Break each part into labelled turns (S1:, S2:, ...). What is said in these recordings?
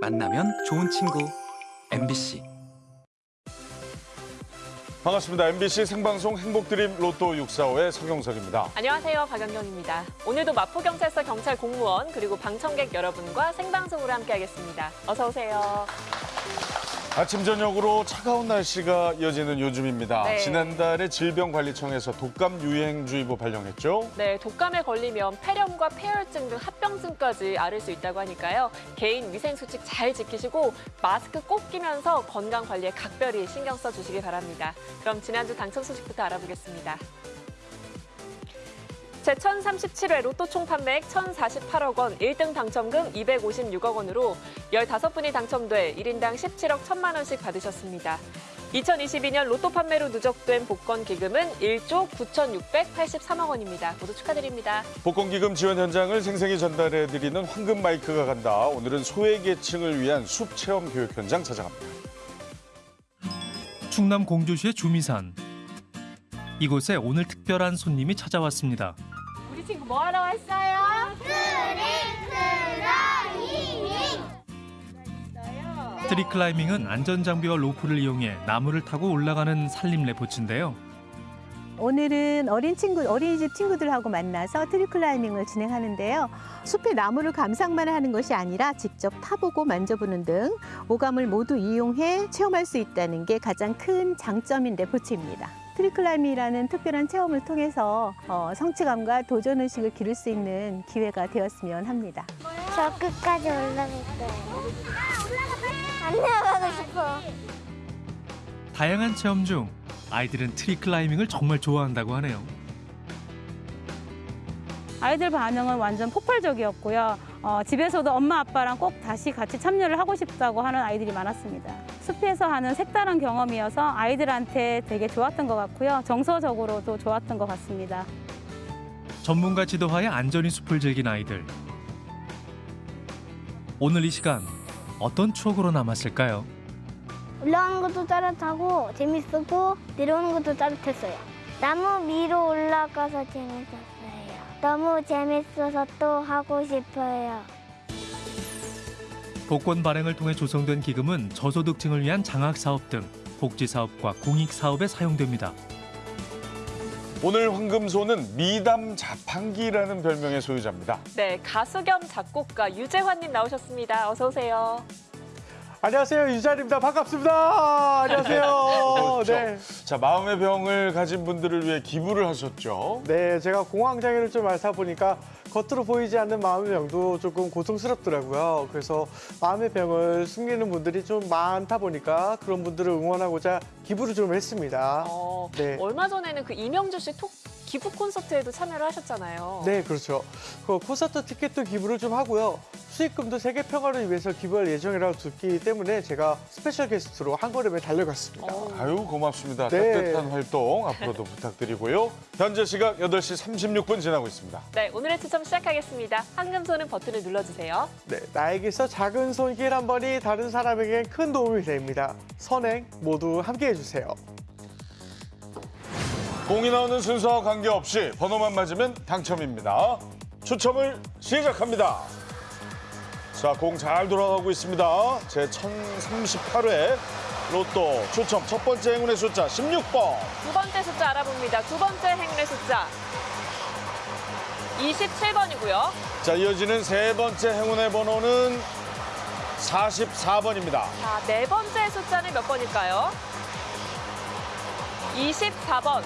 S1: 만나면 좋은 친구 MBC
S2: 반갑습니다. MBC 생방송 행복드림 로또 645의 서경석입니다.
S3: 안녕하세요. 박연경입니다. 오늘도 마포경찰서 경찰 공무원 그리고 방청객 여러분과 생방송으로 함께하겠습니다. 어서 오세요.
S2: 아침 저녁으로 차가운 날씨가 이어지는 요즘입니다.
S3: 네.
S2: 지난달에 질병관리청에서 독감 유행주의보 발령했죠.
S3: 네, 독감에 걸리면 폐렴과 폐혈증 등 합병증까지 앓을 수 있다고 하니까요. 개인 위생 수칙 잘 지키시고 마스크 꼭 끼면서 건강 관리에 각별히 신경 써 주시기 바랍니다. 그럼 지난주 당첨 소식부터 알아보겠습니다. 제1037회 로또 총 판매액 1,048억 원, 1등 당첨금 256억 원으로 15분이 당첨돼 1인당 17억 1천만 원씩 받으셨습니다. 2022년 로또 판매로 누적된 복권 기금은 1조 9,683억 원입니다. 모두 축하드립니다.
S2: 복권 기금 지원 현장을 생생히 전달해드리는 황금 마이크가 간다. 오늘은 소외계층을 위한 숲 체험 교육 현장 찾아갑니다.
S4: 충남 공주시의 주미산. 이곳에 오늘 특별한 손님이 찾아왔습니다.
S3: 우리 친구 뭐 하러 왔어요?
S4: 트리클라이밍은 안전장비와 로프를 이용해 나무를 타고 올라가는 산림 레포츠인데요.
S5: 오늘은 어린 친구, 어린이집 친구들하고 만나서 tree climbing을 진행하는데요. 숲의 나무를 감상만 하는 것이 아니라 직접 타보고 만져보는 등 오감을 모두 이용해 체험할 수 있다는 게 가장 큰 장점인 레포츠입니다. tree climbing이라는 특별한 체험을 통해서 어, 성취감과 도전의식을 기를 수 있는 기회가 되었으면 합니다.
S6: 저 끝까지 올라갈 거예요. 안 내려가고 싶어.
S4: 다양한 체험 중 아이들은 트리클라이밍을 정말 좋아한다고 하네요.
S7: 아이들 반응은 완전 폭발적이었고요. 어, 집에서도 엄마 아빠랑 꼭 다시 같이 참여를 하고 싶다고 하는 아이들이 많았습니다. 숲에서 하는 색다른 경험이어서 아이들한테 되게 좋았던 것 같고요. 정서적으로도 좋았던 것 같습니다.
S4: 전문가 지도하에 안전히 숲을 즐긴 아이들. 오늘 이 시간 어떤 추억으로 남았을까요?
S6: 올라가는 것도 따뜻하고 재밌었고 내려오는 것도 따뜻했어요. 나무 위로 올라가서 재밌었어요. 너무 재밌어서 또 하고 싶어요.
S4: 복권 발행을 통해 조성된 기금은 저소득층을 위한 장학 사업 등 복지 사업과 공익 사업에 사용됩니다.
S2: 오늘 황금소는 미담 자판기라는 별명의 소유자입니다.
S3: 네, 가수 겸 작곡가 유재환님 나오셨습니다. 어서 오세요.
S8: 안녕하세요 유자입니다 반갑습니다 안녕하세요
S2: 그렇죠.
S8: 네.
S2: 자, 마음의 병을 가진 분들을 위해 기부를 하셨죠.
S8: 네 제가 공황장애를 좀 앓다 보니까 겉으로 보이지 않는 마음의 병도 조금 고통스럽더라고요 그래서 마음의 병을 숨기는 분들이 좀 많다 보니까 그런 분들을 응원하고자 기부를 좀 했습니다
S3: 어,
S8: 네.
S3: 얼마 전에는 그 이명주 씨 톡, 기부 콘서트에도 참여를 하셨잖아요.
S8: 네 그렇죠 그 콘서트 티켓도 기부를 좀 하고요 수익금도 세계 평화를 위해서 기부할 예정이라고 들었기 때문에 제가 special guest로 한 걸음에 달려갔습니다
S3: 어,
S2: 아유 고맙습니다.
S8: 네.
S2: 따뜻한 활동 앞으로도 부탁드리고요. 현재 시각 8시 36분 지나고 있습니다.
S3: 네, 오늘의 추첨 시작하겠습니다. 황금손은 버튼을 눌러주세요.
S8: 네, 나에게서 작은 손길 한 번이 다른 사람에겐 큰 도움이 됩니다. 선행 모두 함께 해 주세요.
S2: 공이 나오는 순서와 관계없이 번호만 맞으면 당첨입니다. 추첨을 시작합니다. 자, 공 잘 돌아가고 있습니다. 제 1038회 로또 추첨 첫 번째 행운의 숫자 16번.
S3: 두 번째 숫자 알아봅니다. 두 번째 행운의 숫자 27번이고요.
S2: 자, 이어지는 세 번째 행운의 번호는 44번입니다.
S3: 자, 네 번째 숫자는 몇 번일까요? 24번.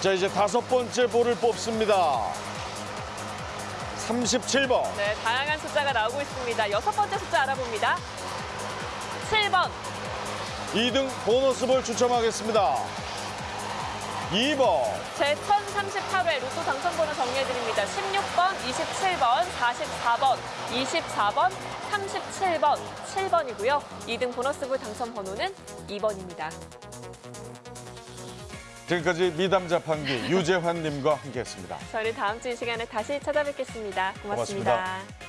S2: 자, 이제 다섯 번째 볼을 뽑습니다. 37번.
S3: 네, 다양한 숫자가 나오고 있습니다. 여섯 번째 숫자 알아봅니다. 7번.
S2: 2등 보너스 볼 추첨하겠습니다. 2번.
S3: 제 1038회 로또 당첨번호 정리해드립니다. 16번, 27번, 44번, 24번, 37번, 7번이고요. 2등 보너스볼 당첨 번호는 2번입니다.
S2: 지금까지 미담 자 판기 유재환 님과 함께했습니다.
S3: 저희는 다음 주 이 시간에 다시 찾아뵙겠습니다 고맙습니다.
S2: 고맙습니다.